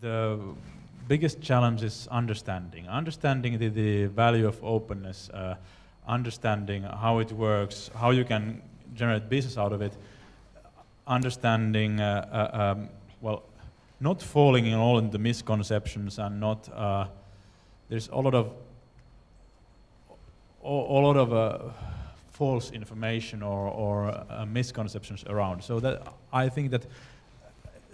the biggest challenge is understanding. Understanding the, the value of openness, uh, understanding how it works, how you can generate business out of it, understanding, uh, uh, um, well, not falling in all into misconceptions and not, uh, there's a lot of, a, lot of uh, false information or, or uh, misconceptions around. So that I think that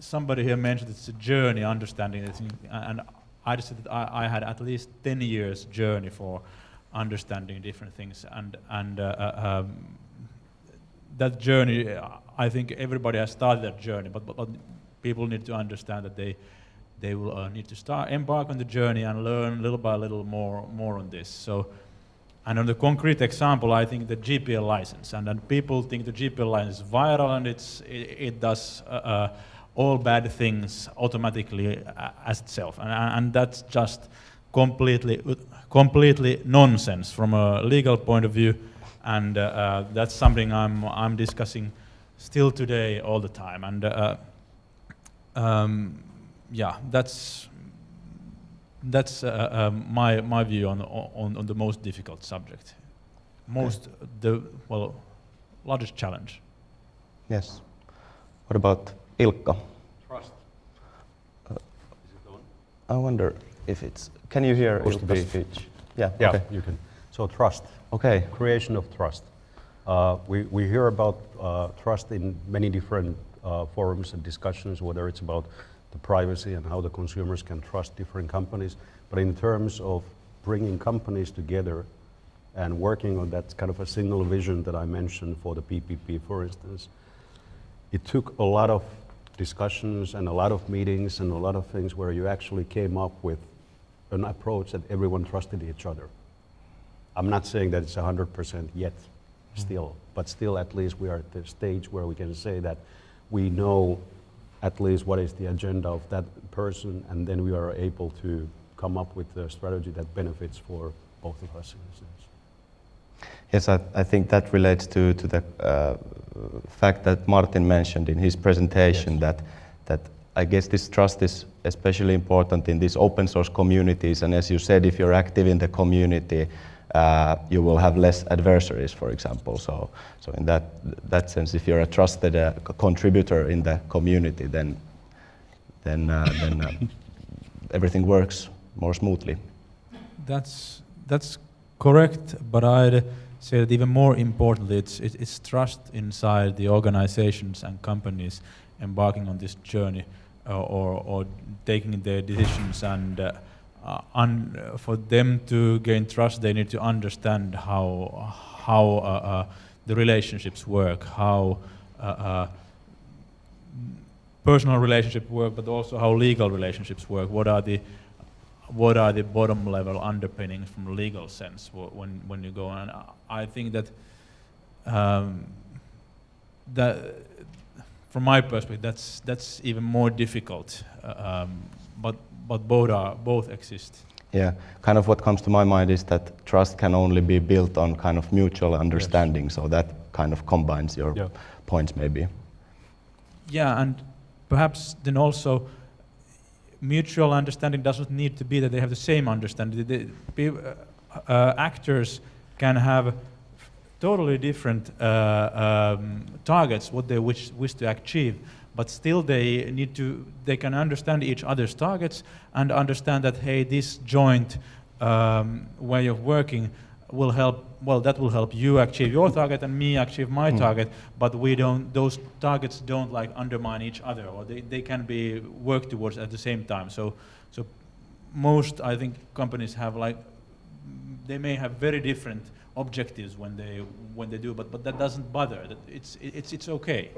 somebody here mentioned it's a journey understanding it, and I just said that I, I, had at least 10 years journey for understanding different things, and and uh, uh, um, that journey, I think everybody has started that journey, but, but, but people need to understand that they they will uh, need to start embark on the journey and learn little by little more more on this. So. And on the concrete example, I think the GPL license, and then people think the GPL license is viral and it's, it, it does uh, uh, all bad things automatically uh, as itself. And, and that's just completely, completely nonsense from a legal point of view. And uh, uh, that's something I'm, I'm discussing still today all the time. And uh, um, yeah, that's, that's uh, um, my, my view on, on, on the most difficult subject. Most, okay. the, well, largest challenge. Yes. What about Ilkka. Trust. Uh, I wonder if it's. Can you hear Ilkka's speech? Yeah. Yeah, okay. you can. So trust. Okay. Creation of trust. Uh, we, we hear about uh, trust in many different uh, forums and discussions, whether it's about the privacy and how the consumers can trust different companies. But in terms of bringing companies together and working on that kind of a single vision that I mentioned for the PPP, for instance, it took a lot of discussions and a lot of meetings and a lot of things where you actually came up with an approach that everyone trusted each other. I'm not saying that it's 100% yet, mm. still, but still at least we are at the stage where we can say that we know at least what is the agenda of that person and then we are able to come up with a strategy that benefits for both of us in a sense. Yes, I, I think that relates to, to the uh, fact that Martin mentioned in his presentation yes. that, that I guess this trust is especially important in these open source communities. And as you said, if you're active in the community, uh, you will have less adversaries, for example. So, so in that, that sense, if you're a trusted uh, contributor in the community, then, then, uh, then uh, everything works more smoothly. That's, that's correct, but I'd say that even more importantly, it's, it's trust inside the organizations and companies embarking on this journey uh, or, or taking their decisions and uh, uh, for them to gain trust, they need to understand how, how uh, uh, the relationships work, how uh, personal relationships work, but also how legal relationships work. What are the what are the bottom level underpinnings from a legal sense when, when you go on. I think that, um, that from my perspective, that's, that's even more difficult, uh, um, but, but both, are, both exist. Yeah, kind of what comes to my mind is that trust can only be built on kind of mutual understanding, yes. so that kind of combines your yeah. points maybe. Yeah, and perhaps then also mutual understanding doesn't need to be that they have the same understanding. The, the, uh, uh, actors can have totally different uh, um, targets, what they wish, wish to achieve, but still they need to, they can understand each other's targets and understand that, hey, this joint um, way of working will help, well, that will help you achieve your target and me achieve my mm. target, but we don't, those targets don't like undermine each other, or they, they can be worked towards at the same time. So, so most, I think, companies have like, they may have very different objectives when they, when they do, but, but that doesn't bother, it's, it's, it's okay.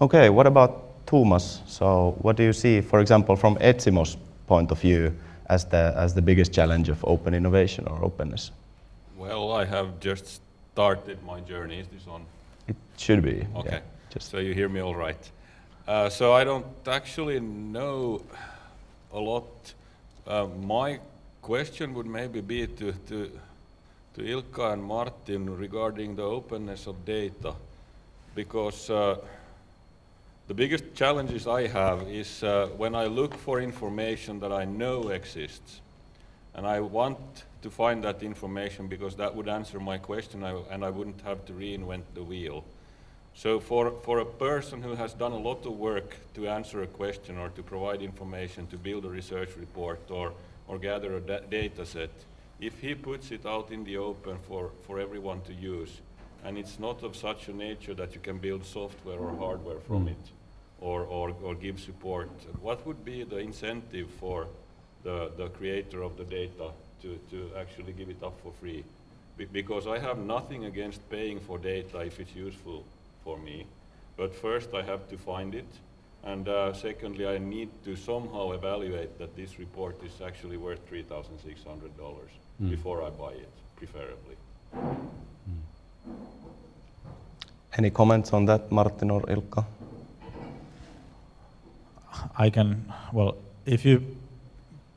Okay, what about Thomas? So what do you see, for example, from Etsimo's point of view, as the, as the biggest challenge of open innovation or openness? Well, I have just started my journey. Is this on? It should be. Okay. Yeah, just so you hear me all right. Uh, so I don't actually know a lot. Uh, my question would maybe be to, to, to Ilkka and Martin regarding the openness of data, because uh, the biggest challenges I have is uh, when I look for information that I know exists, and I want to find that information because that would answer my question I, and I wouldn't have to reinvent the wheel. So for, for a person who has done a lot of work to answer a question or to provide information to build a research report or, or gather a da data set, if he puts it out in the open for, for everyone to use, and it's not of such a nature that you can build software or hardware from Mm. it or, or, or give support, what would be the incentive for the, the creator of the data to, to actually give it up for free? Be- because I have nothing against paying for data if it's useful for me, but first I have to find it, and uh, secondly, I need to somehow evaluate that this report is actually worth $3,600 Mm. before I buy it, preferably. Any comments on that, Martin or Ilkka? I can, well, if you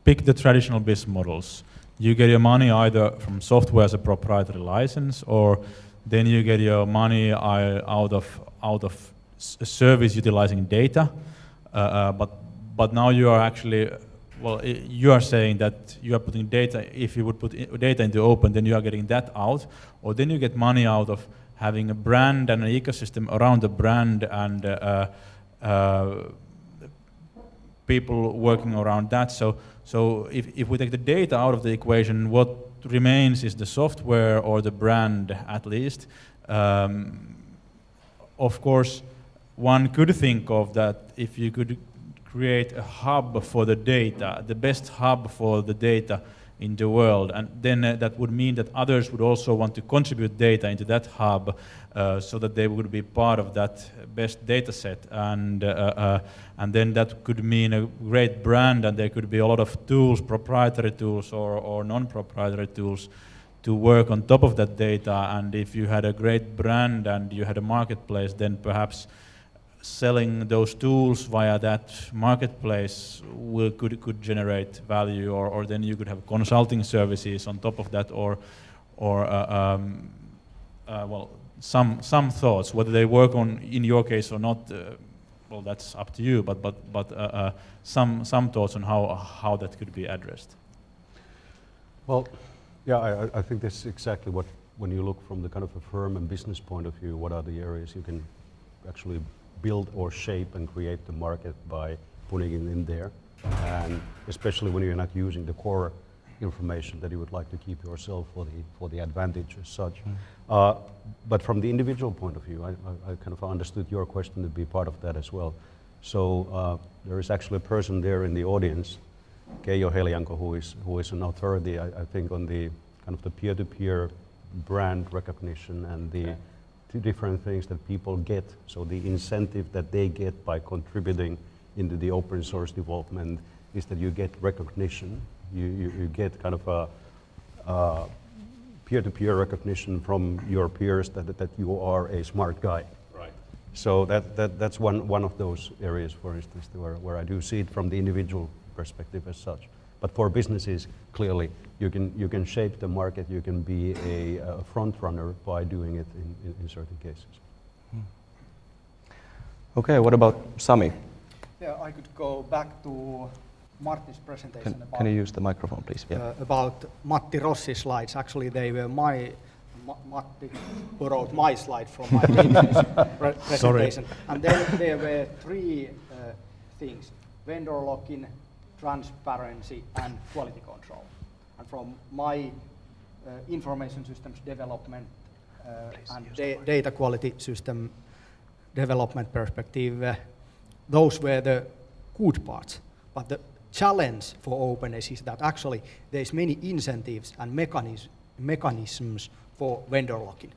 pick the traditional business models, you get your money either from software as a proprietary license, or then you get your money out of out of service utilizing data. Uh, uh, but but now you are actually, well, you are saying that you are putting data. If you would put data into open, then you are getting that out, or then you get money out of having a brand and an ecosystem around the brand and. Uh, uh, people working around that. So, so if, if we take the data out of the equation, what remains is the software or the brand at least. Um, of course, one could think of that if you could create a hub for the data, the best hub for the data in the world, and then uh, that would mean that others would also want to contribute data into that hub uh, so that they would be part of that best data set. And, uh, uh, and then that could mean a great brand, and there could be a lot of tools, proprietary tools or, or non proprietary tools to work on top of that data. And if you had a great brand and you had a marketplace, then perhaps selling those tools via that marketplace will, could, could generate value, or, or then you could have consulting services on top of that, or, or uh, um, uh, well, some, some thoughts, whether they work on in your case or not, uh, well, that's up to you, but, but, but uh, uh, some, some thoughts on how, how that could be addressed. Well, yeah, I, I- I think that's exactly what, when you look from the kind of a firm and business point of view, what are the areas you can actually build or shape and create the market by putting it in there. And especially when you're not using the core information that you would like to keep yourself for the, for the advantage as such. Uh, but from the individual point of view, I, I, I kind of understood your question to be part of that as well. So uh, there is actually a person there in the audience Keijo Helianko, who is, who is an authority, I, I think, on the kind of the peer-to-peer brand recognition and the two different things that people get. So the incentive that they get by contributing into the open source development is that you get recognition. You, you, you get kind of a, uh, peer-to-peer recognition from your peers that, that you are a smart guy. Right. So that, that, that's one, one of those areas, for instance, where, where I do see it from the individual perspective as such. But for businesses, clearly, you can, you can shape the market, you can be a, a front runner by doing it in, in, in certain cases. Okay, what about Sami? Yeah, I could go back to Martin's presentation Can, about, can you use the microphone, please? Yeah. uh, about Matti Rossi's slides. Actually, they were my, Ma- Matti borrowed my slide from my previous pre- presentation. And then there were three uh, things, vendor lock-in, transparency, and quality control. And from my uh, information systems development uh, and da- data quality system development perspective, uh, those were the good parts. But the challenge for openness is that actually there's many incentives and mechanis- mechanisms for vendor locking.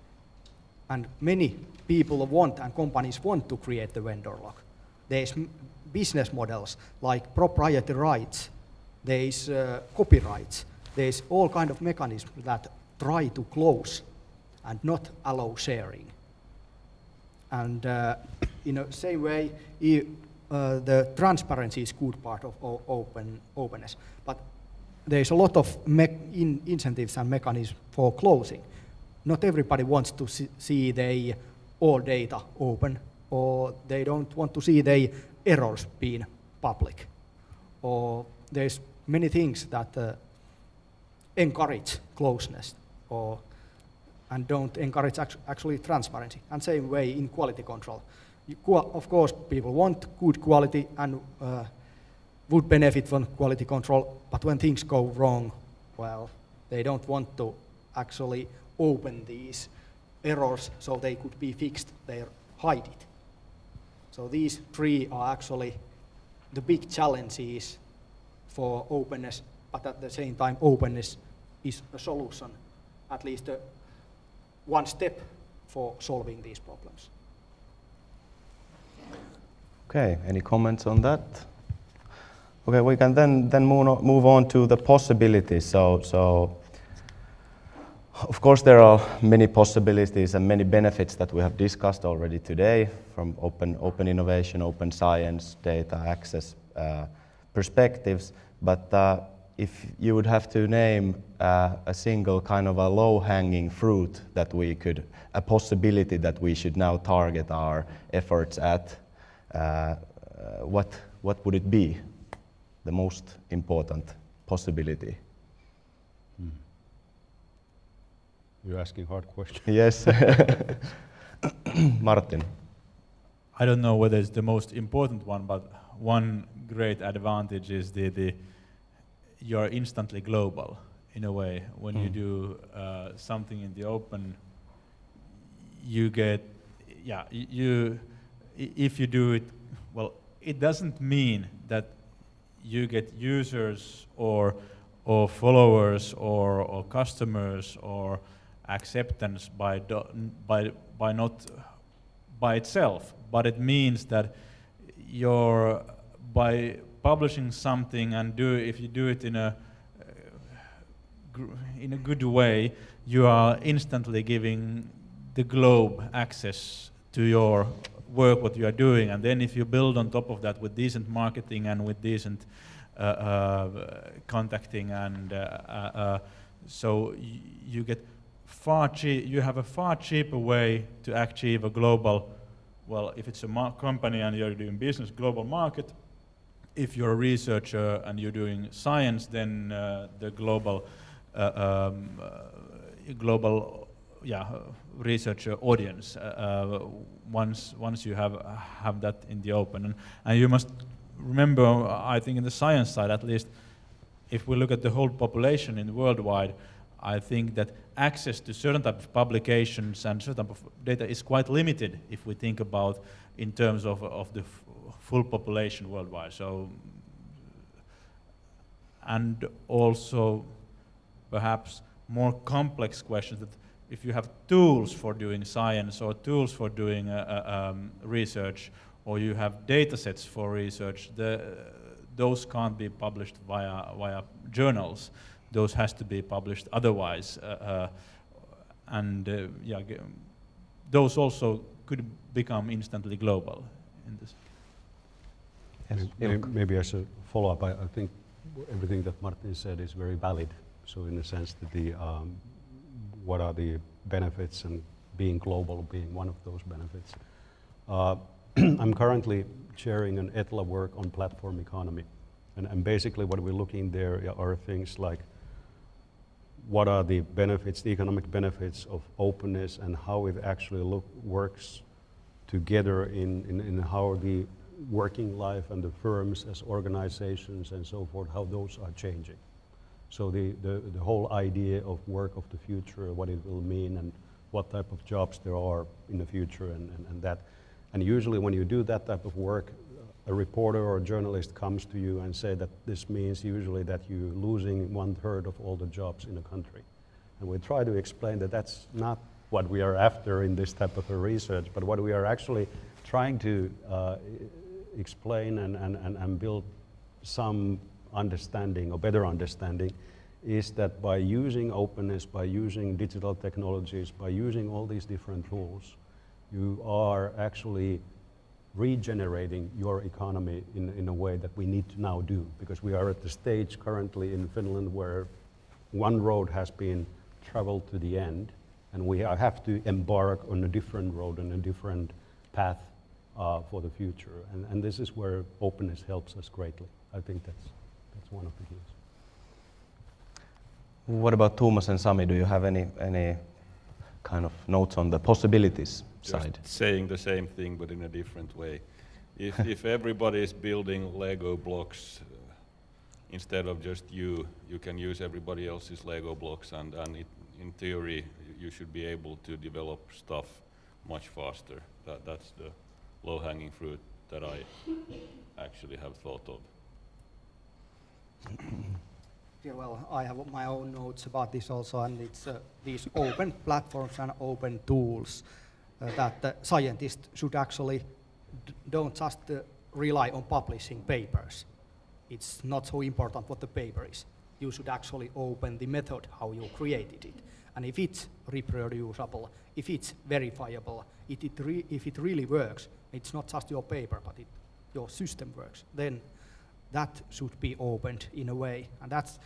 And many people want and companies want to create the vendor lock. There's business models like proprietary rights, there's uh, copyrights, there's all kind of mechanisms that try to close and not allow sharing. And uh, in the same way, uh, the transparency is good part of open openness. But there's a lot of in incentives and mechanisms for closing. Not everybody wants to see, see their all data open or they don't want to see their errors being public, or there's many things that uh, encourage closeness or and don't encourage act- actually transparency. And same way in quality control. Of course, people want good quality and uh, would benefit from quality control, but when things go wrong, well, they don't want to actually open these errors so they could be fixed. They hide it. So these three are actually the big challenges for openness, but at the same time, openness is a solution, at least a one step for solving these problems. Okay, any comments on that? Okay, we can then, then move, on, move on to the possibilities. So, so, of course, there are many possibilities and many benefits that we have discussed already today from open, open innovation, open science, data access uh, perspectives. But uh, if you would have to name uh, a single kind of a low-hanging fruit that we could, a possibility that we should now target our efforts at, uh, uh, what, what would it be? The most important possibility? You're asking hard questions. Yes. Martin. I don't know whether it's the most important one, but one great advantage is the, the you're instantly global in a way. When you Mm. do uh, something in the open, you get, yeah, you, if you do it, well, it doesn't mean that you get users or, or followers or, or customers or acceptance by, do, by, by not by itself, but it means that you're by publishing something and do if you do it in a uh, in a good way, you are instantly giving the globe access to your work, what you are doing, and then if you build on top of that with decent marketing and with decent uh, uh, contacting and uh, uh, uh, so you get far chea- you have a far cheaper way to achieve a global well if it's a company and you're doing business global market if you're a researcher and you're doing science then uh, the global uh, um, uh, global yeah researcher audience uh, uh, once once you have have that in the open. And, and you must remember I think in the science side at least if we look at the whole population in worldwide, I think that access to certain type of publications and certain type of data is quite limited if we think about in terms of, of the full population worldwide. So, and also perhaps more complex questions that if you have tools for doing science or tools for doing uh, uh, um, research or you have data sets for research, the, those can't be published via, via journals. Those has to be published otherwise. Uh, uh, and uh, yeah, those also could become instantly global in this. Yes. May- Ilkka. Maybe as a follow-up, I, I think everything that Martin said is very valid. So in the sense that the, um, what are the benefits and being global being one of those benefits. Uh, I'm currently chairing an ETLA work on platform economy. And, and basically what we're looking there are things like what are the benefits, the economic benefits of openness and how it actually look, works together in, in, in how the working life and the firms as organizations and so forth, how those are changing. So the, the, the whole idea of work of the future, what it will mean and what type of jobs there are in the future and, and, and that. And usually when you do that type of work, a reporter or a journalist comes to you and say that this means usually that you're losing one third of all the jobs in a country. And we try to explain that that's not what we are after in this type of research, but what we are actually trying to uh, explain and, and, and build some understanding or better understanding is that by using openness, by using digital technologies, by using all these different tools, you are actually regenerating your economy in, in a way that we need to now do because we are at the stage currently in Finland where one road has been traveled to the end and we have to embark on a different road and a different path uh, for the future. And, and this is where openness helps us greatly. I think that's, that's one of the keys. What about Thomas and Sami? Do you have any, any kind of notes on the possibilities side? saying the same thing but in a different way. If, if everybody is building Lego blocks uh, instead of just you, you can use everybody else's Lego blocks and, and it, in theory you should be able to develop stuff much faster. That, that's the low-hanging fruit that I actually have thought of. Yeah, well, I have my own notes about this also, and it's uh, these open platforms and open tools uh, that the scientists should actually don't just uh, rely on publishing papers. It's not so important what the paper is. You should actually open the method how you created it. And if it's reproducible, if it's verifiable, it, it if it really works, it's not just your paper, but it, your system works, then that should be opened in a way. And that's,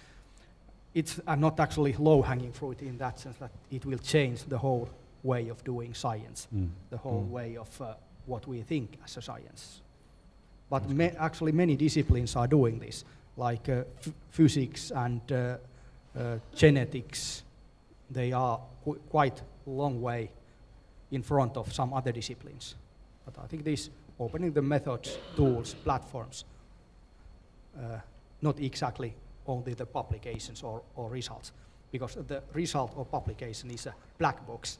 it's uh, not actually low-hanging fruit in that sense that it will change the whole way of doing science, Mm. the whole Mm. way of uh, what we think as a science. But ma- actually many disciplines are doing this, like uh, ph- physics and uh, uh, genetics. They are qu- quite long way in front of some other disciplines. But I think this opening the methods, tools, platforms, uh, not exactly only the publications or, or results, because the result or publication is a black box.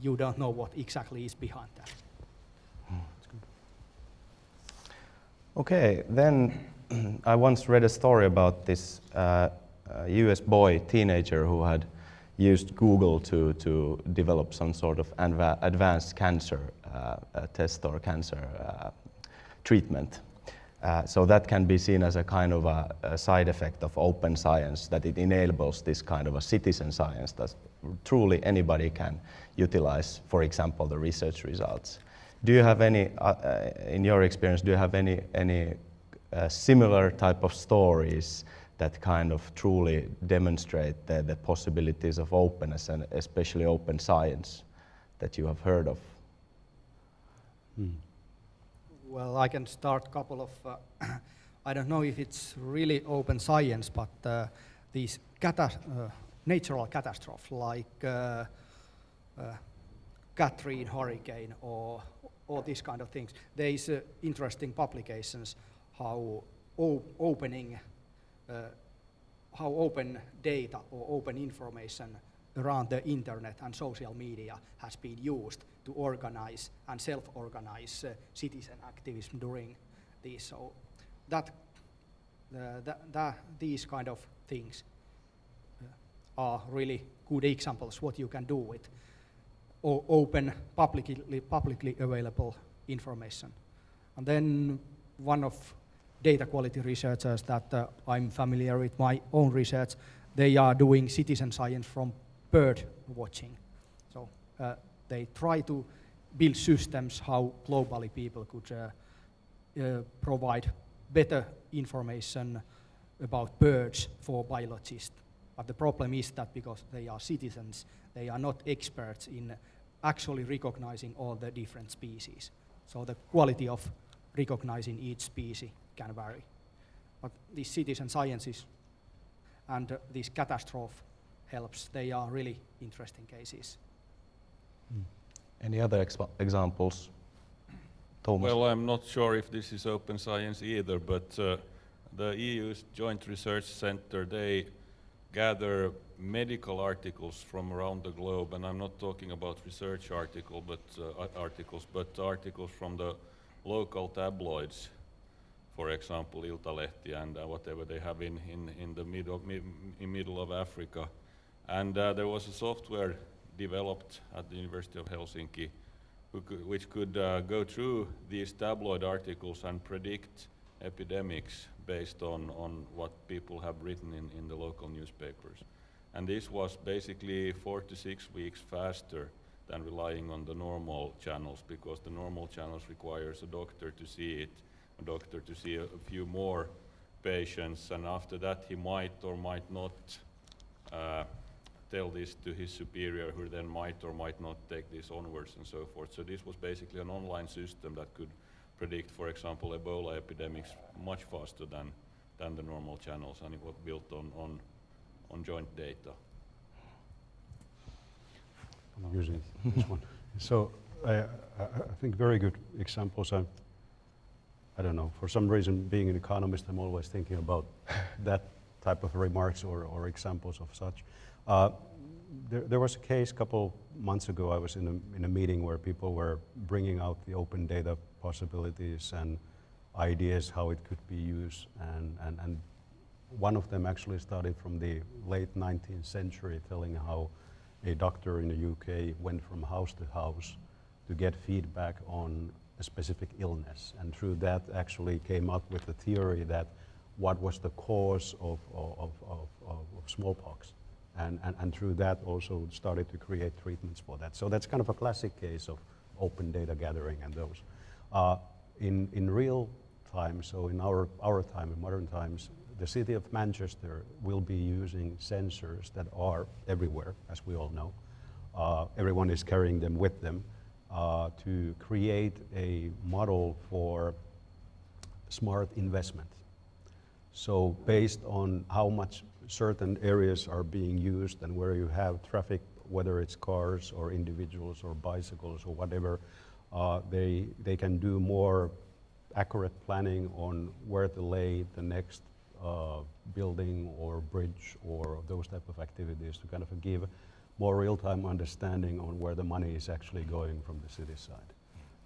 You don't know what exactly is behind that. Okay, then I once read a story about this uh, uh, US boy, teenager, who had used Google to, to develop some sort of advanced cancer uh, uh, test or cancer uh, treatment. Uh, so that can be seen as a kind of a, a side effect of open science, that it enables this kind of a citizen science that truly anybody can utilize, for example, the research results. Do you have any, uh, uh, in your experience, do you have any, any uh, similar type of stories that kind of truly demonstrate the, the possibilities of openness and especially open science that you have heard of? Mm. Well, I can start a couple of, uh, I don't know if it's really open science, but uh, these cata- uh, natural catastrophes like uh, uh, Katrina hurricane or, or these kind of things, there is uh, interesting publications how o- opening, uh, how open data or open information around the internet and social media has been used to organize and self-organize uh, citizen activism during these. So that, uh, that, that these kind of things are really good examples what you can do with o- open, publicly, publicly available information. And then one of data quality researchers that uh, I'm familiar with my own research, they are doing citizen science from bird watching. So uh, they try to build systems how globally people could uh, uh, provide better information about birds for biologists. But the problem is that because they are citizens, they are not experts in actually recognizing all the different species. So the quality of recognizing each species can vary. But these citizen sciences and uh, these catastrophe helps, they are really interesting cases. Any other expa- examples? Thomas? Well, I'm not sure if this is open science either, but uh, the EU's Joint Research Center, they gather medical articles from around the globe, and I'm not talking about research article, but, uh, articles, but articles from the local tabloids, for example, Iltalehti and uh, whatever they have in, in, in the middle, mi- in middle of Africa. And uh, there was a software developed at the University of Helsinki could, which could uh, go through these tabloid articles and predict epidemics based on, on what people have written in, in the local newspapers. And this was basically four to six weeks faster than relying on the normal channels because the normal channels requires a doctor to see it, a doctor to see a, a few more patients, and after that he might or might not uh, tell this to his superior, who then might or might not take this onwards and so forth. So this was basically an online system that could predict, for example, Ebola epidemics much faster than, than the normal channels, and it was built on, on, on joint data. I'm using this one. So I, I I think very good examples. I, I don't know, for some reason, being an economist, I'm always thinking about that type of remarks or, or examples of such. Uh, there, there was a case a couple months ago, I was in a, in a meeting where people were bringing out the open data possibilities and ideas how it could be used. And, and, and one of them actually started from the late 19th century, telling how a doctor in the UK went from house to house to get feedback on a specific illness. And through that actually came up with the theory that what was the cause of, of, of, of, of smallpox. And, and, and through that also started to create treatments for that. So that's kind of a classic case of open data gathering and those. Uh, in, in real time, so in our, our time, in modern times, the city of Manchester will be using sensors that are everywhere, as we all know. Uh, everyone is carrying them with them uh, to create a model for smart investment. So based on how much certain areas are being used and where you have traffic, whether it's cars or individuals or bicycles or whatever, uh, they, they can do more accurate planning on where to lay the next uh, building or bridge or those type of activities to kind of give more real-time understanding on where the money is actually going from the city side.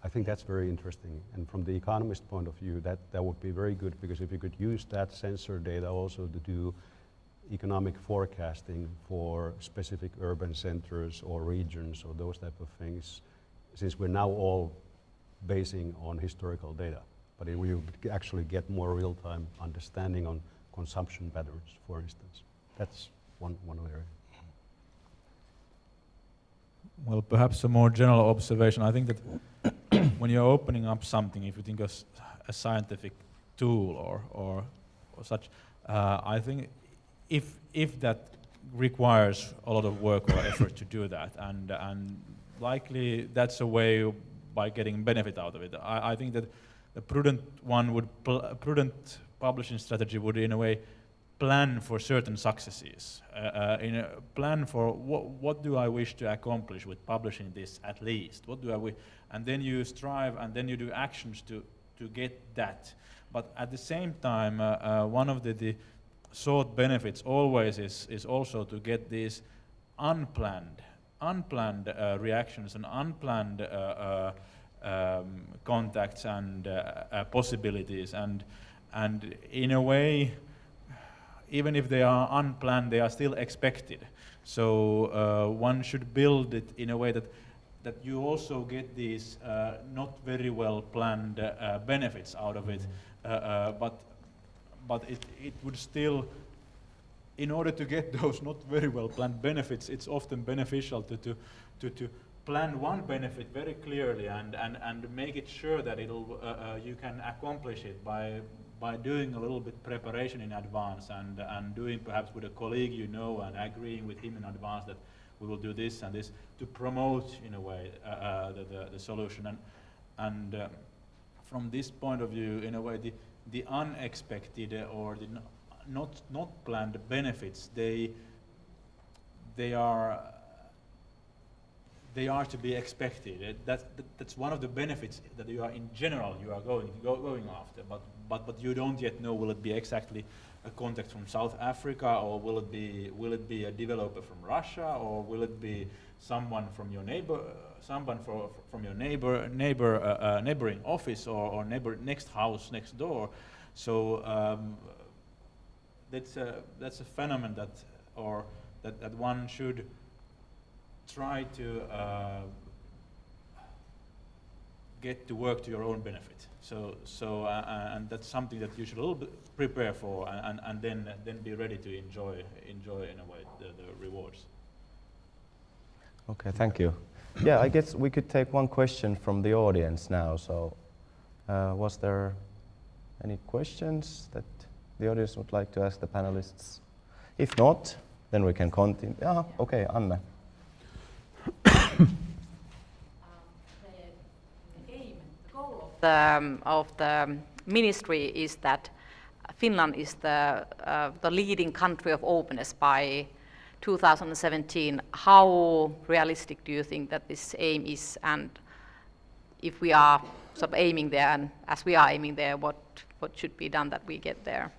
I think that's very interesting. And from the economist point of view, that, that would be very good because if you could use that sensor data also to do economic forecasting for specific urban centers or regions or those type of things, since we're now all basing on historical data. But if we actually get more real-time understanding on consumption patterns, for instance. That's one, one area. Well, perhaps a more general observation. I think that when you're opening up something, if you think of a scientific tool or, or, or such, uh, I think if, if that requires a lot of work or effort to do that, and, and likely that's a way by getting benefit out of it. I, I think that a prudent one would, prudent publishing strategy would in a way plan for certain successes, uh, uh, in a plan for what, what do I wish to accomplish with publishing this at least, what do I wish, and then you strive and then you do actions to, to get that. But at the same time, uh, uh one of the, the sought benefits always is, is also to get these unplanned, unplanned uh, reactions and unplanned uh, um, contacts and possibilities, and, and in a way, even if they are unplanned, they are still expected. So uh, one should build it in a way that that you also get these uh, not very well planned uh, benefits out of it, uh, uh, but but it it would still. In order to get those not very well planned benefits, it's often beneficial to, to, to, to plan one benefit very clearly and, and, and make it sure that it'll, uh, you can accomplish it by, by doing a little bit preparation in advance and, and doing perhaps with a colleague you know and agreeing with him in advance that we will do this and this to promote in a way uh, uh, the, the, the, solution. And, and um, from this point of view, in a way, the, the unexpected or the not, not planned benefits, they, they are they are to be expected. That's, that's one of the benefits that you are in general you are going go, going after. But but but you don't yet know will it be exactly a contact from South Africa or will it be will it be a developer from Russia or will it be someone from your neighbor someone for, from your neighbor neighbor uh, uh, neighboring office or, or neighbor next house next door. So um, that's a that's a phenomenon that or that, that one should try to uh, get to work to your own benefit. So, so uh, uh, and that's something that you should a little bit prepare for, and, and then then be ready to enjoy enjoy in a way the, the rewards. Okay, thank you. Yeah, I guess we could take one question from the audience now. So, uh, was there any questions that the audience would like to ask the panelists? If not, then we can continue. Yeah, okay, Anne. the, um, of the ministry is that Finland is the, uh, the leading country of openness by 2017. How realistic do you think that this aim is? And if we are sort of aiming there, and as we are aiming there, what, what should be done that we get there?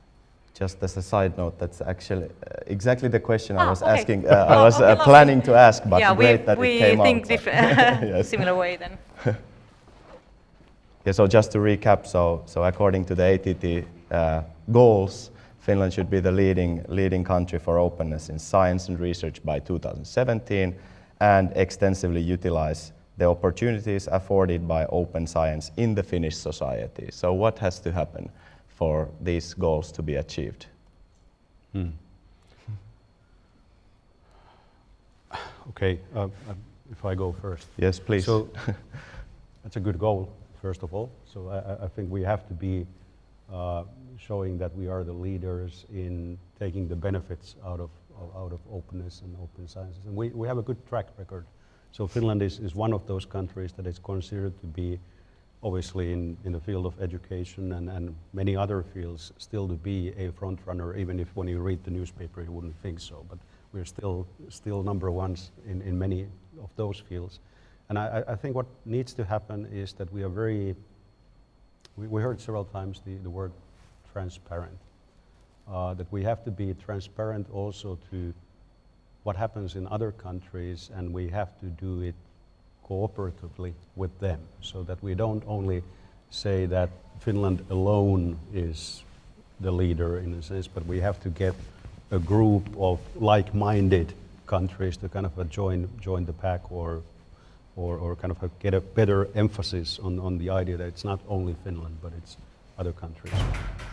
Just as a side note, that's actually uh, exactly the question I Ah, was okay. asking. Uh, I Oh, was okay, uh, planning to ask, but yeah, great we, that we it came think out. different, Yes. similar way then. Yeah, so just to recap, so, so according to the ATT uh, goals, Finland should be the leading, leading country for openness in science and research by 2017 and extensively utilize the opportunities afforded by open science in the Finnish society. So what has to happen for these goals to be achieved? Okay, uh, uh, if I go first. Yes, please. So that's a good goal, first of all. So I, I- think we have to be uh, showing that we are the leaders in taking the benefits out of, of- out of openness and open sciences. And we, we have a good track record. So Finland is, is one of those countries that is considered to be, obviously in, in the field of education and, and many other fields, still to be a front runner, even if when you read the newspaper you wouldn't think so. But we're still, still number ones in, in many of those fields. And I, I- think what needs to happen is that we are very, we, we heard several times the, the word transparent. Uh, that we have to be transparent also to what happens in other countries and we have to do it cooperatively with them so that we don't only say that Finland alone is the leader in a sense, but we have to get a group of like-minded countries to kind of join, join the pack or, or, or kind of uh, get a better emphasis on, on the idea that it's not only Finland, but it's other countries.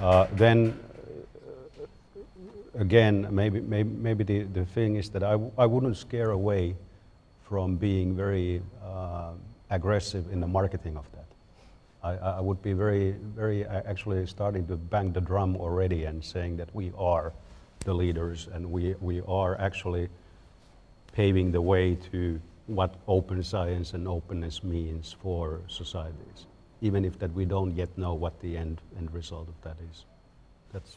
Uh, then again, maybe, maybe, maybe the, the thing is that I, w- I wouldn't scare away from being very uh, aggressive in the marketing of that. I, I I would be very, very actually starting to bang the drum already and saying that we are the leaders and we, we are actually paving the way to what open science and openness means for societies, even if that we don't yet know what the end, end result of that is. That's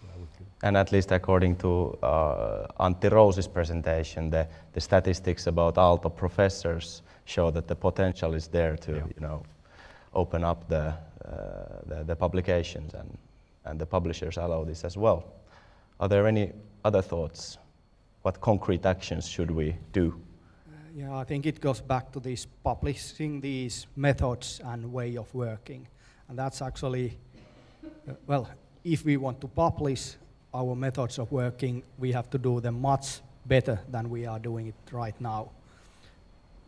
what I would think. And at least according to uh, Antti Rose's presentation, the, the statistics about Aalto professors show that the potential is there to, Yeah. you know, open up the, uh, the, the publications and, and the publishers allow this as well. Are there any other thoughts? What concrete actions should we do? Yeah, I think it goes back to this publishing these methods and way of working. And that's actually, uh, well, if we want to publish our methods of working, we have to do them much better than we are doing it right now.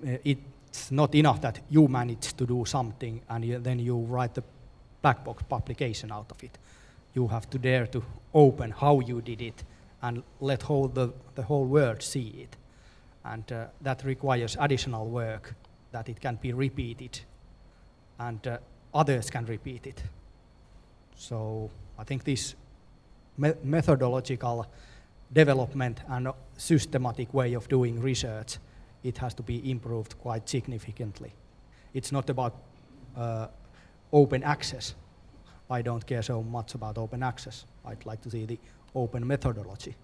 Uh, it's not enough that you manage to do something and you, then you write the black box publication out of it. You have to dare to open how you did it and let whole the, the whole world see it and uh, that requires additional work that it can be repeated and uh, others can repeat it. So I think this me- methodological development and systematic way of doing research, it has to be improved quite significantly. It's not about uh, open access. I don't care so much about open access. I'd like to see the open methodology,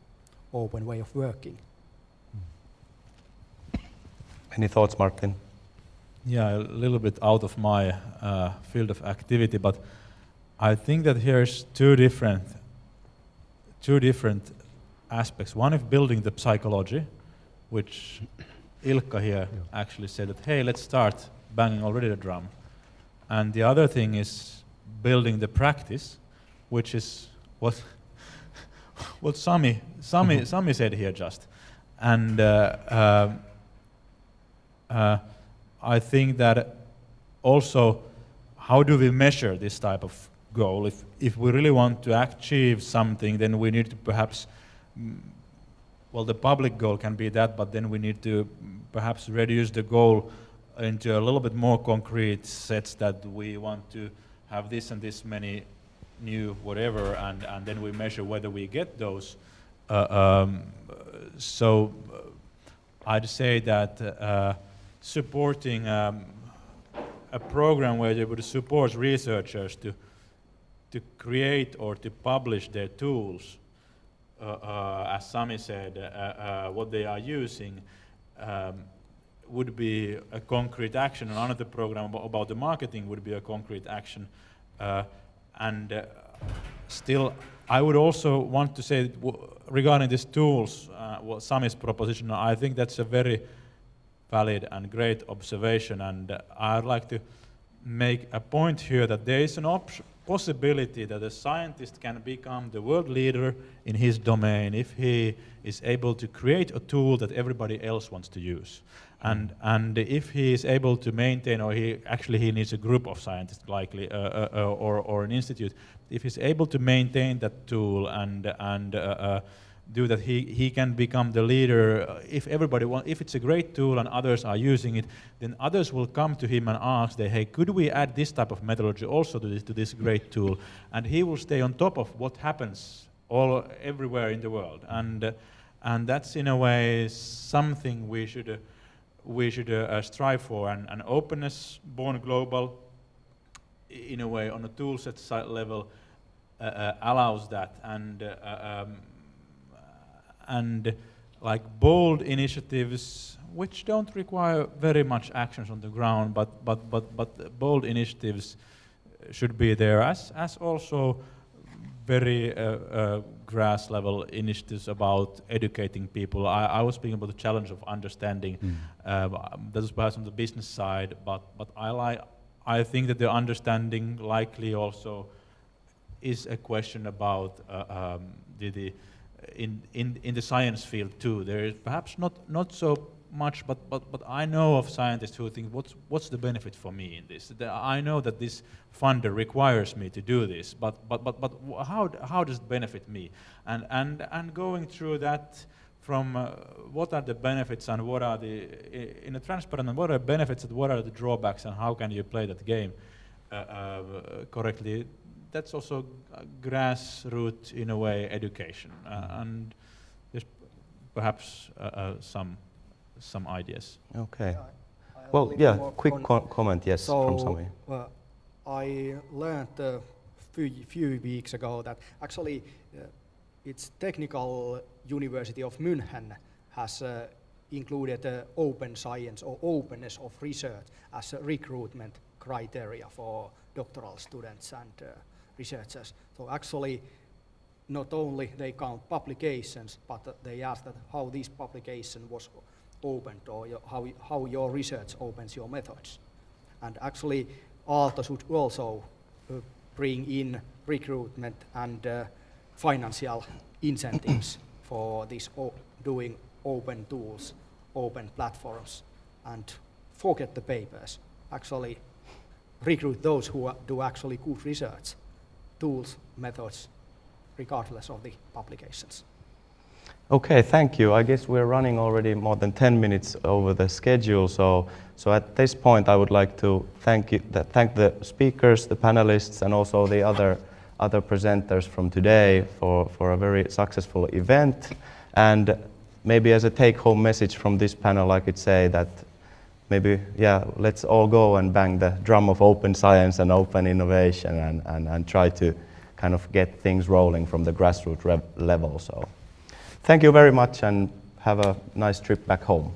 open way of working. Any thoughts, Martin? Yeah, a little bit out of my uh, field of activity, but I think that here's two different, two different aspects. One is building the psychology, which Ilkka here actually said that, hey, let's start banging already the drum. And the other thing is building the practice, which is what what Sami, Sami, Sami said here just. And uh, uh, I think that also, how do we measure this type of goal? If, if we really want to achieve something, then we need to perhaps, mm, well, the public goal can be that, but then we need to perhaps reduce the goal into a little bit more concrete sets that we want to have this and this many new whatever, and, and then we measure whether we get those Uh, um, so uh, I'd say that uh, supporting um, a program where they would support researchers to to create or to publish their tools, uh, uh, as Sami said, uh, what they are using, um, would be a concrete action. Another program about the marketing would be a concrete action. and still, I would also want to say regarding these tools, uh, well, Sami's proposition, I think that's a very valid and great observation. And I'd like to make a point here that there is an possibility that a scientist can become the world leader in his domain if he is able to create a tool that everybody else wants to use. And, and if he is able to maintain, or he actually he needs a group of scientists likely, uh, uh, uh or, or an institute, if he's able to maintain that tool and, and uh, uh, do that, he, he can become the leader. Uh, if everybody want, if it's a great tool and others are using it, then others will come to him and ask, they, hey, could we add this type of methodology also to this, to this great tool? And he will stay on top of what happens all everywhere in the world. And, uh, and that's in a way something we should, uh, we should uh, strive for. And, and openness, born global, in a way on a toolset level, uh, uh, allows that. And um, and like bold initiatives which don't require very much actions on the ground, but, but, but, but bold initiatives should be there, as, as also very uh, uh, grass level initiatives about educating people. I, I, was speaking about the challenge of understanding. Mm. Uh, that is perhaps on the business side, but, but I, like, I think that the understanding likely also is a question about uh, um, the, the in, in, in the science field too. There is perhaps not, not so much, but, but, but I know of scientists who think, what's, what's the benefit for me in this? I know that this funder requires me to do this, but, but, but, but how, how does it benefit me? And, and, and going through that from uh, what are the benefits and what are the, in a transparent, and what are the benefits and what are the drawbacks and how can you play that game uh, uh, correctly, that's also grassroots, in a way, education. Uh, and there's perhaps uh, uh, some, some ideas. Okay. well, yeah, quick co comment, yes, so, from Sami. Uh, I learned a few, few weeks ago that actually uh, its technical university of München has uh, included uh, open science or openness of research as a recruitment criteria for doctoral students and uh, researchers. So actually, not only they count publications, but they ask that how this publication was opened or your, how, how your research opens your methods. And actually, Aalto should also uh, bring in recruitment and uh, financial incentives for this doing open tools, open platforms, and forget the papers. Actually, recruit those who do actually good research tools, methods, regardless of the publications. Okay, thank you. I guess we're running already more than 10 minutes over the schedule, so, so at this point I would like to thank, you, thank the speakers, the panelists, and also the other, other presenters from today for, for a very successful event. And maybe as a take-home message from this panel, I could say that maybe, yeah, let's all go and bang the drum of open science and open innovation and, and, and try to kind of get things rolling from the grassroots level. So thank you very much and have a nice trip back home.